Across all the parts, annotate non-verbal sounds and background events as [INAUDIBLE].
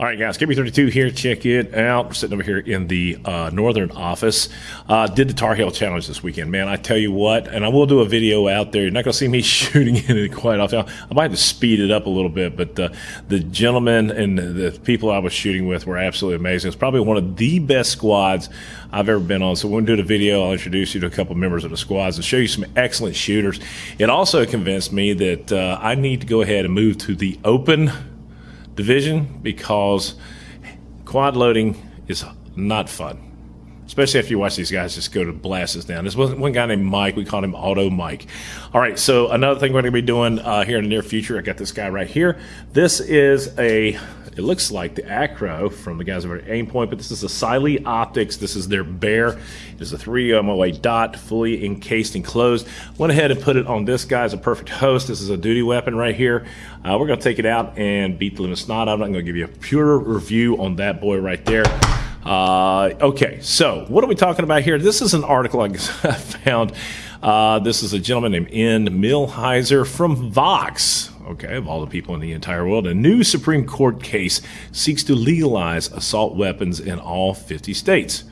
All right, guys, KB32 here. Check it out. We're sitting over here in the uh, northern office. Uh, did the Tar Heel Challenge this weekend, man. I tell you what, and I will do a video out there. You're not going to see me [LAUGHS] shooting in it quite often. I might have to speed it up a little bit, but uh, the gentlemen and the people I was shooting with were absolutely amazing. It's probably one of the best squads I've ever been on. So when we do the video, I'll introduce you to a couple members of the squads and show you some excellent shooters. It also convinced me that uh, I need to go ahead and move to the open division because quad loading is not fun. Especially after you watch these guys just go to blast us down. There's one, one guy named Mike. We call him Auto Mike. All right, so another thing we're going to be doing uh, here in the near future, I got this guy right here. This is a it looks like the Acro from the guys over at Aimpoint, but this is a Siley Optics. This is their Bear. It's a 3 MOA dot, fully encased and closed. Went ahead and put it on this guy as a perfect host. This is a duty weapon right here. Uh, we're going to take it out and beat the living snot. I'm not going to give you a pure review on that boy right there. Uh, okay, so what are we talking about here? This is an article I [LAUGHS] found. Uh, this is a gentleman named N. Millhiser from Vox okay, of all the people in the entire world, a new Supreme Court case seeks to legalize assault weapons in all 50 states.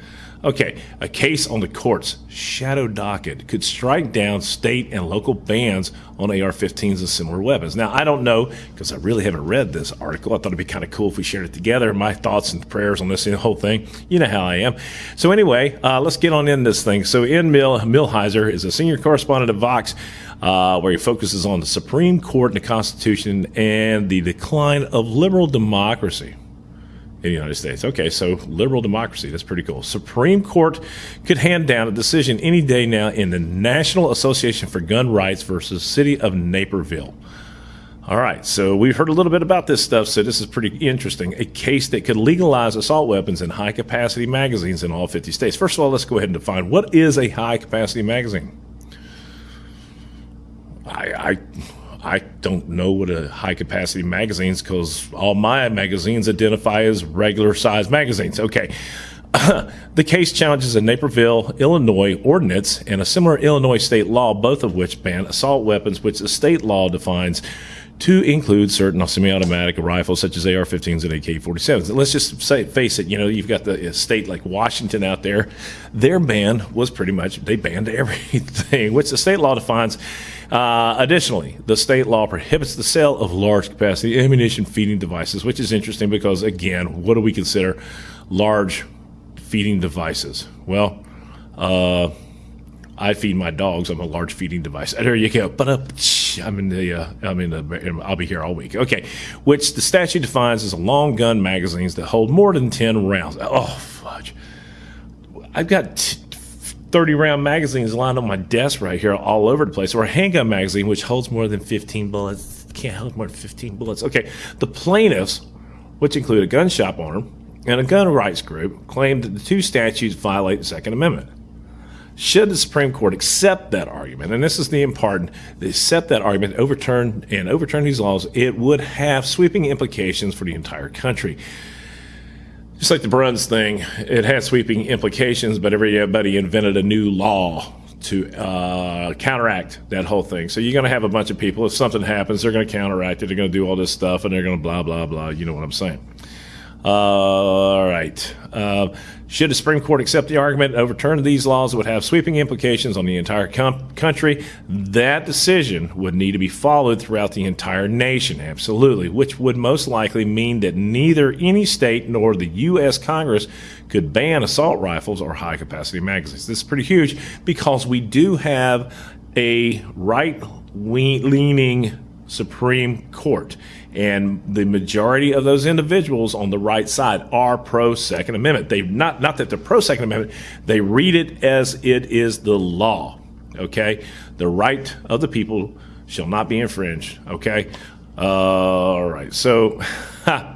Okay, a case on the court's shadow docket could strike down state and local bans on AR 15s and similar weapons. Now, I don't know because I really haven't read this article. I thought it'd be kind of cool if we shared it together. My thoughts and prayers on this whole thing. You know how I am. So, anyway, uh, let's get on in this thing. So, N. Mill, Millhiser is a senior correspondent at Vox. Uh, where he focuses on the Supreme Court and the Constitution and the decline of liberal democracy in the United States. Okay, so liberal democracy, that's pretty cool. Supreme Court could hand down a decision any day now in the National Association for Gun Rights versus City of Naperville. All right, so we've heard a little bit about this stuff, so this is pretty interesting. A case that could legalize assault weapons in high capacity magazines in all 50 states. First of all, let's go ahead and define what is a high capacity magazine? I, I I don't know what a high capacity magazines because all my magazines identify as regular size magazines. Okay. [COUGHS] the case challenges a Naperville, Illinois ordinance and a similar Illinois state law, both of which ban assault weapons, which the state law defines to include certain semi-automatic rifles such as AR-15s and AK-47s. And let's just say, face it, you know, you've got the uh, state like Washington out there. Their ban was pretty much they banned [LAUGHS] everything, which the state law defines uh, additionally, the state law prohibits the sale of large capacity ammunition feeding devices, which is interesting because, again, what do we consider large feeding devices? Well, uh, I feed my dogs. I'm a large feeding device. There you go. But uh, I'm in the. Uh, I'm in the. I'll be here all week. Okay, which the statute defines as long gun magazines that hold more than ten rounds. Oh fudge! I've got t- 30 round magazines lined on my desk right here all over the place, or a handgun magazine which holds more than 15 bullets. Can't hold more than 15 bullets. Okay, the plaintiffs, which include a gun shop owner and a gun rights group, claimed that the two statutes violate the Second Amendment. Should the Supreme Court accept that argument, and this is the important, they accept that argument, overturn and overturn these laws, it would have sweeping implications for the entire country just like the Bruen's thing, it had sweeping implications, but everybody invented a new law to uh, counteract that whole thing. So you're going to have a bunch of people. If something happens, they're going to counteract it. They're going to do all this stuff, and they're going to blah blah blah. You know what I'm saying? All right. Uh, should the Supreme Court accept the argument and overturn these laws it would have sweeping implications on the entire com- country, that decision would need to be followed throughout the entire nation, absolutely, which would most likely mean that neither any state nor the U.S. Congress could ban assault rifles or high capacity magazines. This is pretty huge because we do have a right leaning Supreme Court. And the majority of those individuals on the right side are pro Second Amendment. They not not that they're pro Second Amendment, they read it as it is the law. Okay? The right of the people shall not be infringed. Okay? Uh, all right. So [LAUGHS]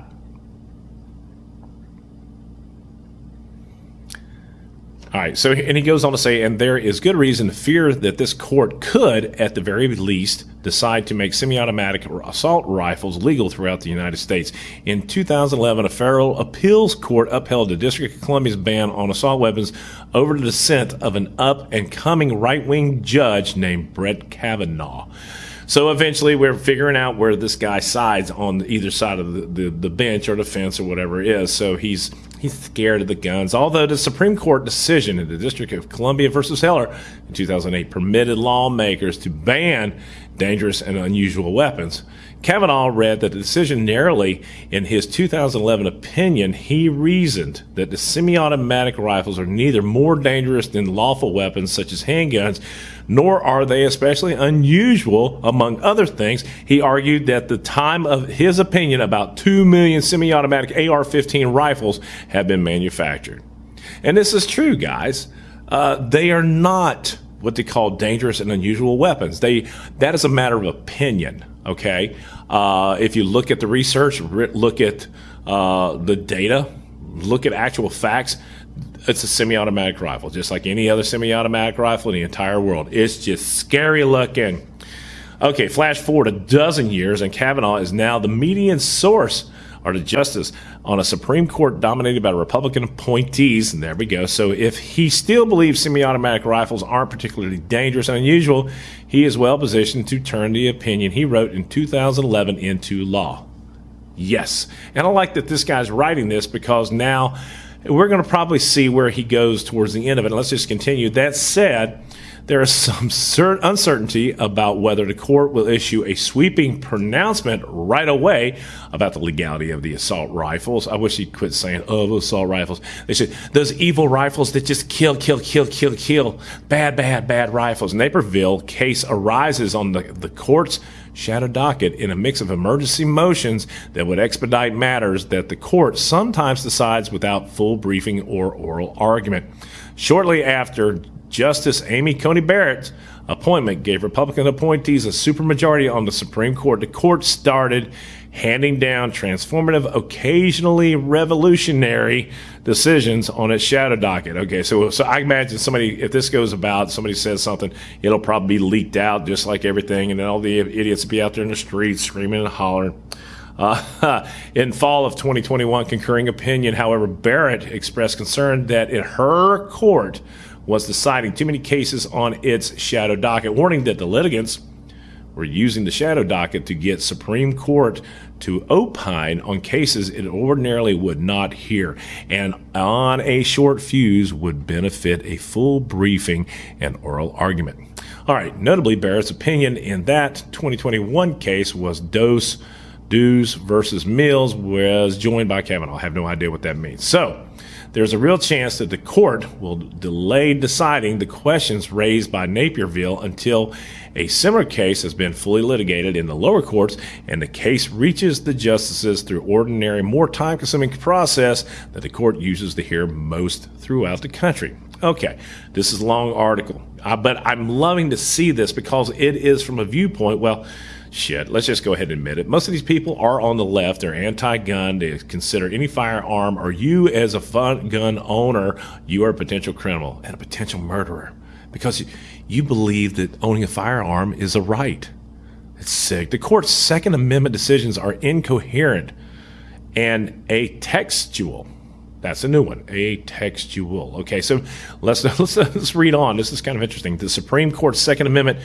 All right, so and he goes on to say, and there is good reason to fear that this court could, at the very least, decide to make semi-automatic assault rifles legal throughout the United States. In 2011, a federal appeals court upheld the District of Columbia's ban on assault weapons over the dissent of an up-and-coming right-wing judge named Brett Kavanaugh. So eventually, we're figuring out where this guy sides on either side of the, the, the bench or the fence or whatever it is. So he's he's scared of the guns. Although the Supreme Court decision in the District of Columbia versus Heller in 2008 permitted lawmakers to ban dangerous and unusual weapons. Kavanaugh read that the decision narrowly in his 2011 opinion. He reasoned that the semi automatic rifles are neither more dangerous than lawful weapons such as handguns, nor are they especially unusual, among other things. He argued that the time of his opinion about 2 million semi automatic AR 15 rifles have been manufactured. And this is true, guys. Uh, they are not what they call dangerous and unusual weapons. They that is a matter of opinion. Okay, uh, if you look at the research, look at uh, the data, look at actual facts. It's a semi-automatic rifle, just like any other semi-automatic rifle in the entire world. It's just scary looking. Okay, flash forward a dozen years, and Kavanaugh is now the median source or the justice on a Supreme Court dominated by Republican appointees. And there we go. So if he still believes semi automatic rifles aren't particularly dangerous and unusual, he is well positioned to turn the opinion he wrote in 2011 into law. Yes. And I like that this guy's writing this because now we're going to probably see where he goes towards the end of it. Let's just continue. That said, there is some uncertainty about whether the court will issue a sweeping pronouncement right away about the legality of the assault rifles. I wish he'd quit saying, oh, assault rifles. They said, those evil rifles that just kill, kill, kill, kill, kill. Bad, bad, bad rifles. Naperville case arises on the, the court's shadow docket in a mix of emergency motions that would expedite matters that the court sometimes decides without full briefing or oral argument. Shortly after Justice Amy Coney Barrett's appointment gave Republican appointees a supermajority on the Supreme Court. The court started handing down transformative, occasionally revolutionary decisions on its shadow docket. Okay, so so I imagine somebody, if this goes about, somebody says something, it'll probably be leaked out just like everything, and then all the idiots will be out there in the streets screaming and hollering. Uh, [LAUGHS] in fall of 2021, concurring opinion, however, Barrett expressed concern that in her court, was deciding too many cases on its shadow docket, warning that the litigants were using the shadow docket to get Supreme Court to opine on cases it ordinarily would not hear, and on a short fuse would benefit a full briefing and oral argument. All right, notably, Barrett's opinion in that 2021 case was dose, dues versus Mills, was joined by Kavanaugh. I have no idea what that means. So, there's a real chance that the court will delay deciding the questions raised by Naperville until a similar case has been fully litigated in the lower courts and the case reaches the justices through ordinary, more time consuming process that the court uses to hear most throughout the country. Okay, this is a long article, uh, but I'm loving to see this because it is from a viewpoint, well, shit, let's just go ahead and admit it. Most of these people are on the left. They're anti-gun. They consider any firearm, or you as a gun owner, you are a potential criminal and a potential murderer because you believe that owning a firearm is a right. It's sick. The court's Second Amendment decisions are incoherent and atextual. That's a new one, atextual. Okay, so let's, [LAUGHS] let's let's read on. This is kind of interesting. The Supreme Court's Second Amendment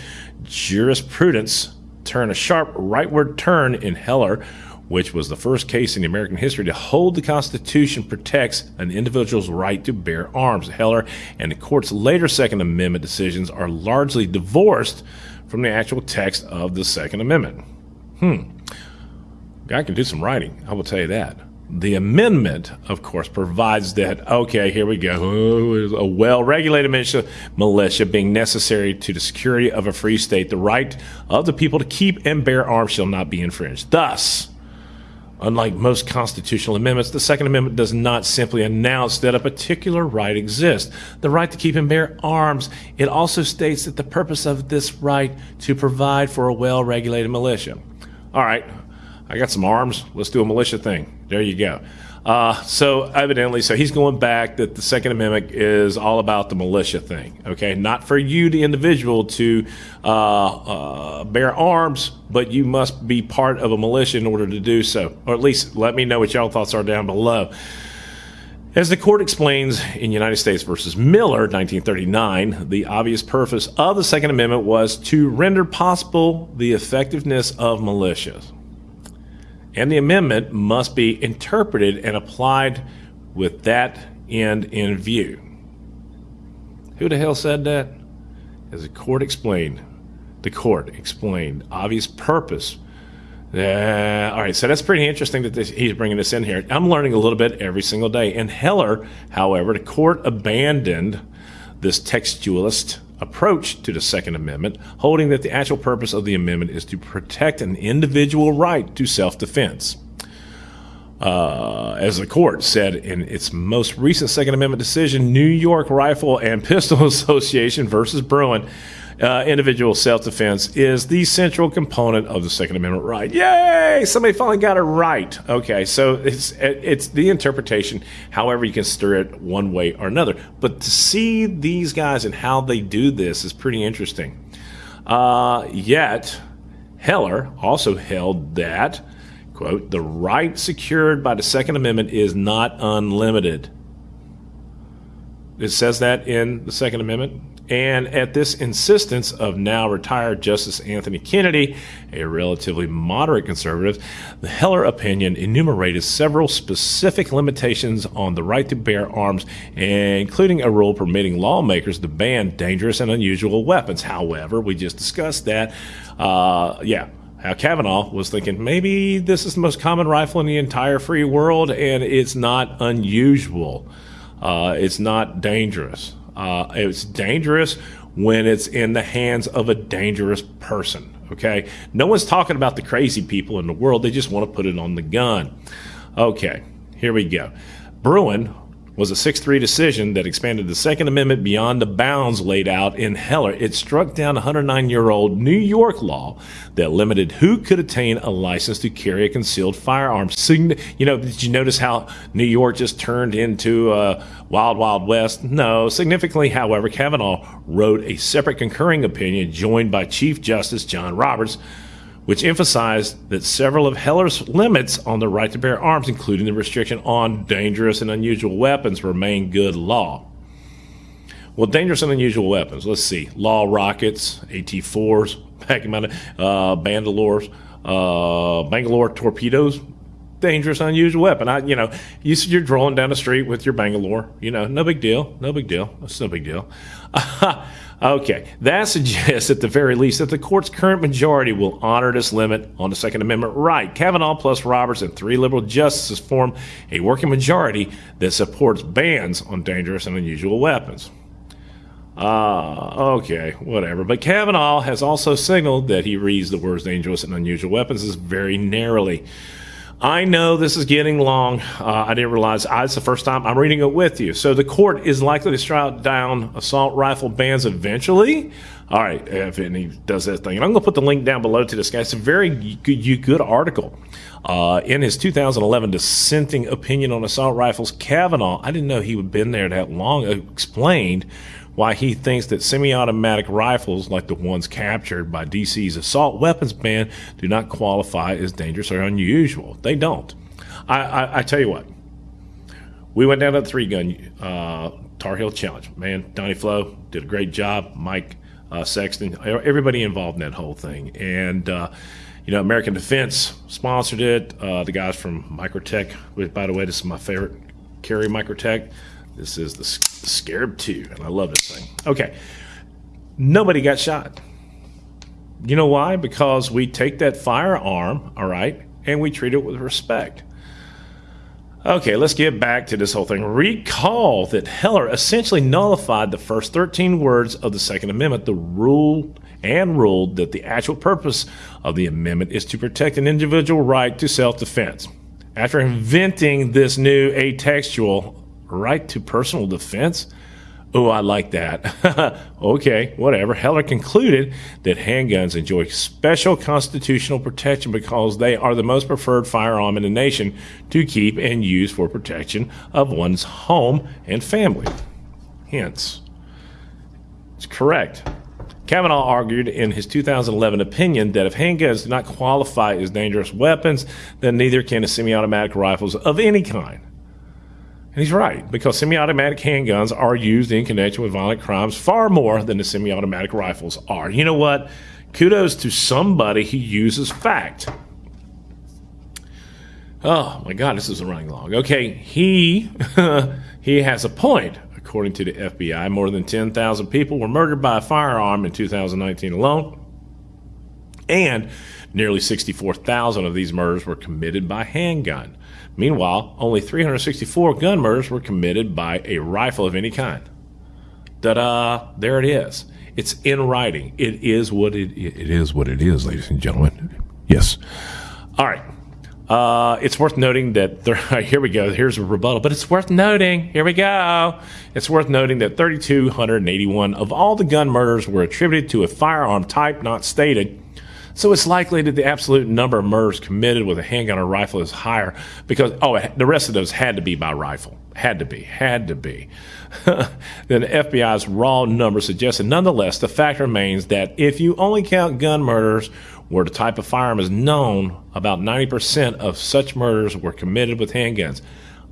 jurisprudence turn a sharp rightward turn in Heller, which was the first case in American history to hold the Constitution protects an individual's right to bear arms. Heller and the court's later Second Amendment decisions are largely divorced from the actual text of the Second Amendment. Hmm. Guy can do some writing, I will tell you that. The amendment, of course, provides that, okay, here we go, a well regulated militia, militia being necessary to the security of a free state, the right of the people to keep and bear arms shall not be infringed. Thus, unlike most constitutional amendments, the Second Amendment does not simply announce that a particular right exists, the right to keep and bear arms. It also states that the purpose of this right to provide for a well regulated militia. All right, I got some arms. Let's do a militia thing. There you go. Uh, so evidently, so he's going back that the Second Amendment is all about the militia thing. Okay, not for you, the individual, to uh, uh, bear arms, but you must be part of a militia in order to do so. Or at least let me know what y'all thoughts are down below. As the court explains in United States versus Miller, 1939, the obvious purpose of the Second Amendment was to render possible the effectiveness of militias. And the amendment must be interpreted and applied with that end in view. Who the hell said that? As the court explained, the court explained obvious purpose yeah. All right. So that's pretty interesting that this, he's bringing this in here. I'm learning a little bit every single day. In Heller, however, the court abandoned this textualist approach to the Second Amendment, holding that the actual purpose of the amendment is to protect an individual right to self defense. Uh, as the court said in its most recent Second Amendment decision, New York Rifle and Pistol [LAUGHS] Association versus Bruen uh, individual self defense is the central component of the Second Amendment right. Yay! Somebody finally got it right. Okay, so it's it's the interpretation, however you can stir it one way or another. But to see these guys and how they do this is pretty interesting. Uh, yet, Heller also held that, quote, the right secured by the Second Amendment is not unlimited. It says that in the Second Amendment. And at this insistence of now retired Justice Anthony Kennedy, a relatively moderate conservative, the Heller opinion enumerated several specific limitations on the right to bear arms, including a rule permitting lawmakers to ban dangerous and unusual weapons. However, we just discussed that. Uh, yeah. How Kavanaugh was thinking maybe this is the most common rifle in the entire free world and it's not unusual. Uh, it's not dangerous. Uh, it's dangerous when it's in the hands of a dangerous person. Okay. No one's talking about the crazy people in the world. They just want to put it on the gun. Okay. Here we go. Bruen was a 6 3 decision that expanded the Second Amendment beyond the bounds laid out in Heller. It struck down a 109 year old New York law that limited who could attain a license to carry a concealed firearm. You know, did you notice how New York just turned into a wild, wild west? No. Significantly, however, Kavanaugh wrote a separate concurring opinion joined by Chief Justice John Roberts which emphasized that several of Heller's limits on the right to bear arms, including the restriction on dangerous and unusual weapons, remain good law. Well, dangerous and unusual weapons. Let's see: law rockets, AT-4s, [LAUGHS] uh, Bandolores, uh, Bangalore torpedoes. Dangerous, unusual weapon. I, you know, you, you're drawing down the street with your Bangalore. You know, no big deal. No big deal. That's no big deal. [LAUGHS] Okay, that suggests at the very least that the court's current majority will honor this limit on the Second Amendment right. Kavanaugh plus Roberts and three liberal justices form a working majority that supports bans on dangerous and unusual weapons. Ah, uh, okay, whatever. But Kavanaugh has also signaled that he reads the words dangerous and unusual weapons as very narrowly. I know this is getting long. Uh, I didn't realize I, it's the first time I'm reading it with you. So the court is likely to strike down assault rifle bans eventually. All right, if he does that thing, and I'm going to put the link down below to this guy. It's a very good, good article. Uh, in his 2011 dissenting opinion on assault rifles, Kavanaugh, I didn't know he had been there that long, explained why he thinks that semi-automatic rifles like the ones captured by DC's assault weapons ban do not qualify as dangerous or unusual. They don't. I, I, I tell you what, we went down to the three gun uh, Tar Heel Challenge. Man, Donnie Flo did a great job. Mike uh, Sexton, everybody involved in that whole thing, and. Uh, you know, American Defense sponsored it. Uh, the guys from Microtech, by the way, this is my favorite carry Microtech. This is the Scarab 2, and I love this thing. Okay, nobody got shot. You know why? Because we take that firearm, all right, and we treat it with respect. Okay, let's get back to this whole thing. Recall that Heller essentially nullified the first 13 words of the Second Amendment, the rule and ruled that the actual purpose of the amendment is to protect an individual right to self-defense. After inventing this new atextual right to personal defense? Oh, I like that. [LAUGHS] okay, whatever. Heller concluded that handguns enjoy special constitutional protection because they are the most preferred firearm in the nation to keep and use for protection of one's home and family. Hence, it's correct. Kavanaugh argued in his 2011 opinion that if handguns do not qualify as dangerous weapons, then neither can the semi automatic rifles of any kind. And he's right, because semi automatic handguns are used in connection with violent crimes far more than the semi automatic rifles are. You know what? Kudos to somebody who uses fact. Oh my God, this is a running long. Okay, he [LAUGHS] he has a point. According to the FBI, more than 10,000 people were murdered by a firearm in 2019 alone, and nearly 64,000 of these murders were committed by handgun. Meanwhile, only 364 gun murders were committed by a rifle of any kind. Da da! There it is. It's in writing. It is what it it is what it is, ladies and gentlemen. Yes. All right. Uh, it's worth noting that there, [LAUGHS] here we go. Here's a rebuttal, but it's worth noting. Here we go. It's worth noting that 3,281 of all the gun murders were attributed to a firearm type not stated. So it's likely that the absolute number of murders committed with a handgun or rifle is higher because, oh, the rest of those had to be by rifle. Had to be. Had to be. [LAUGHS] then the FBI's raw number suggests that nonetheless, the fact remains that if you only count gun murders where the type of firearm is known, about 90% of such murders were committed with handguns.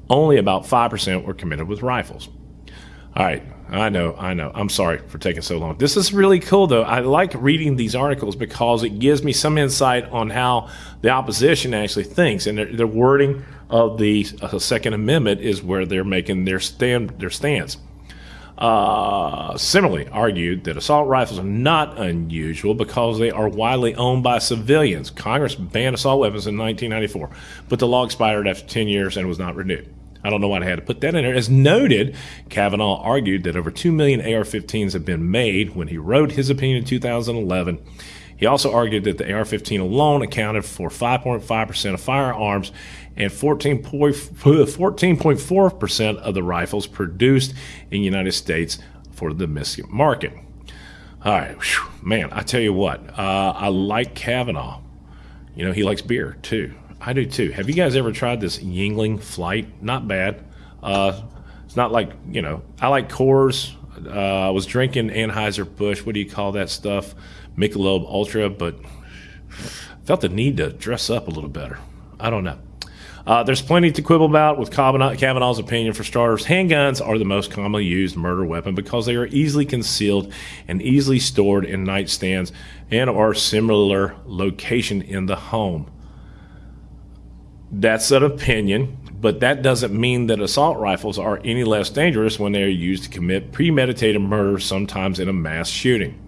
Only about 5% were committed with rifles. All right, I know, I know. I'm sorry for taking so long. This is really cool, though. I like reading these articles because it gives me some insight on how the opposition actually thinks, and the wording of the uh, Second Amendment is where they're making their stand, their stance. Uh, similarly, argued that assault rifles are not unusual because they are widely owned by civilians. Congress banned assault weapons in 1994, but the law expired after 10 years and was not renewed. I don't know why I had to put that in there. As noted, Kavanaugh argued that over 2 million AR 15s have been made when he wrote his opinion in 2011. He also argued that the AR 15 alone accounted for 5.5% of firearms and 14.4% of the rifles produced in the United States for the domestic market. All right, whew, man, I tell you what, uh, I like Kavanaugh. You know, he likes beer too. I do too. Have you guys ever tried this Yuengling Flight? Not bad. Uh, it's not like you know. I like Coors. Uh, I was drinking Anheuser Busch. What do you call that stuff? Michelob Ultra, but felt the need to dress up a little better. I don't know. Uh, there's plenty to quibble about with Kavanaugh's opinion. For starters, handguns are the most commonly used murder weapon because they are easily concealed and easily stored in nightstands and are similar location in the home. That's an opinion, but that doesn't mean that assault rifles are any less dangerous when they are used to commit premeditated murder, sometimes in a mass shooting.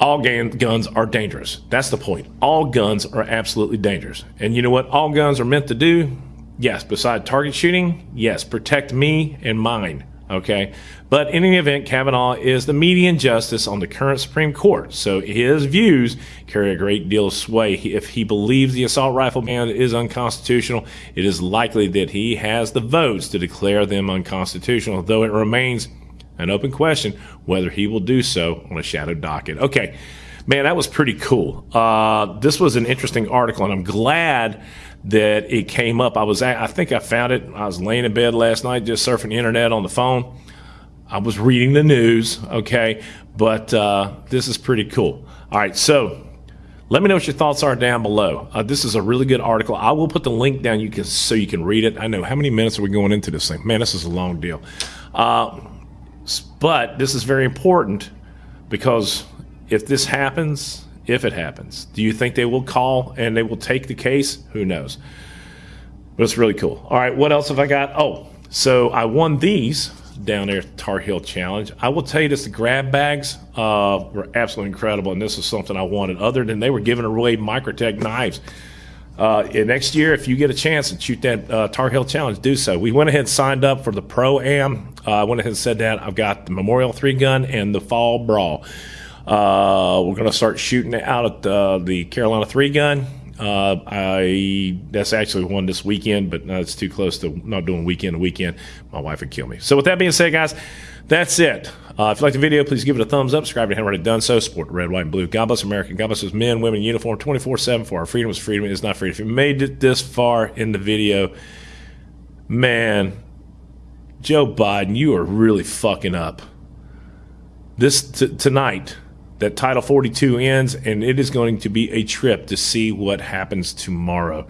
All guns are dangerous. That's the point. All guns are absolutely dangerous. And you know what all guns are meant to do? Yes, beside target shooting, yes, protect me and mine. Okay. But in any event, Kavanaugh is the median justice on the current Supreme Court, so his views carry a great deal of sway. If he believes the assault rifle ban is unconstitutional, it is likely that he has the votes to declare them unconstitutional, though it remains an open question whether he will do so on a shadow docket. Okay, man, that was pretty cool. Uh, this was an interesting article, and I'm glad that it came up. I was, at, I think I found it. I was laying in bed last night, just surfing the internet on the phone I was reading the news, okay, but uh, this is pretty cool. All right, so let me know what your thoughts are down below. Uh, this is a really good article. I will put the link down you can so you can read it. I know how many minutes are we going into this thing? Man, this is a long deal. Uh, but this is very important because if this happens, if it happens, do you think they will call and they will take the case? Who knows? But it's really cool. All right, what else have I got? Oh, so I won these down there Tar Heel Challenge. I will tell you this: the grab bags uh, were absolutely incredible, and this is something I wanted. Other than they were giving away Microtech knives. Uh, next year, if you get a chance to shoot that uh, Tar Heel Challenge, do so. We went ahead and signed up for the Pro Am. Uh, I went ahead and said that I've got the Memorial Three Gun and the Fall Brawl. Uh, we're going to start shooting out at the, the Carolina Three Gun uh, I that's actually one this weekend, but no, it's too close to not doing weekend to weekend. My wife would kill me. So with that being said, guys, that's it. Uh, if you like the video, please give it a thumbs up. Subscribe if you haven't already done so. Support red, white, and blue. God bless America. God bless us men, women in uniform, 24-7 for our freedom is freedom. Is not freedom. If you made it this far in the video, man, Joe Biden, you are really fucking up. This t- tonight that Title 42 ends, and it is going to be a trip to see what happens tomorrow.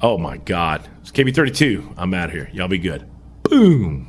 Oh my God. It's KB32. I'm out of here. Y'all be good. Boom.